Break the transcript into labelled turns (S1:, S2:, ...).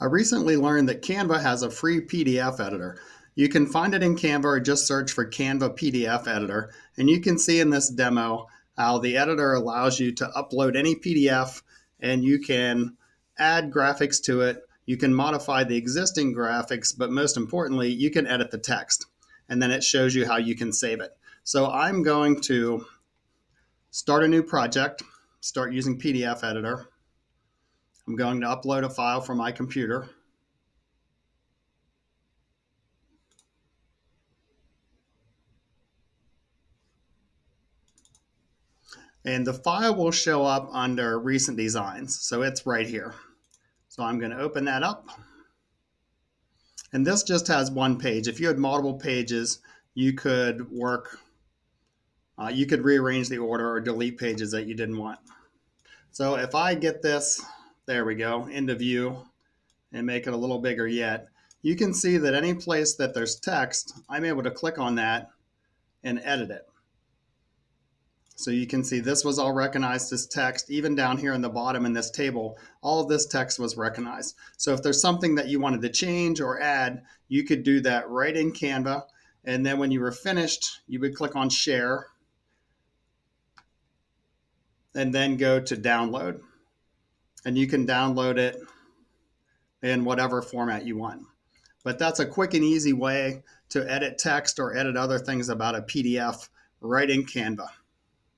S1: I recently learned that Canva has a free PDF editor. You can find it in Canva or just search for Canva PDF editor. And you can see in this demo how the editor allows you to upload any PDF and you can add graphics to it. You can modify the existing graphics, but most importantly, you can edit the text. And then it shows you how you can save it. So I'm going to start a new project, start using PDF editor. I'm going to upload a file from my computer. And the file will show up under recent designs. So it's right here. So I'm going to open that up. And this just has one page. If you had multiple pages, you could work, uh, you could rearrange the order or delete pages that you didn't want. So if I get this there we go, into view, and make it a little bigger yet. You can see that any place that there's text, I'm able to click on that and edit it. So you can see this was all recognized as text, even down here in the bottom in this table, all of this text was recognized. So if there's something that you wanted to change or add, you could do that right in Canva. And then when you were finished, you would click on share and then go to download and you can download it in whatever format you want. But that's a quick and easy way to edit text or edit other things about a PDF right in Canva.